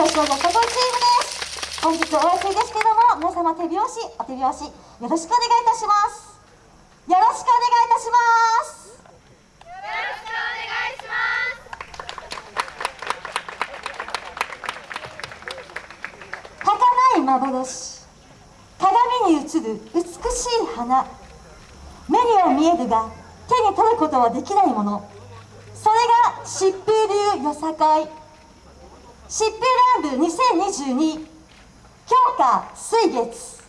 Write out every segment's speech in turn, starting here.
よさこいチームです本日お休みです。けども皆様手拍子お手拍子よろしくお願いいたします。よろしくお願いいたします。よろしくお願いします儚い幻鏡に映る美しい花。目には見えるが手に取ることはできないもの。それが疾風流よさこい。疾風乱舞2022強化水月。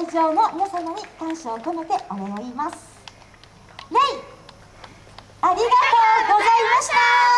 会場の皆様に感謝を込めてお礼を言います。レイありがとうございました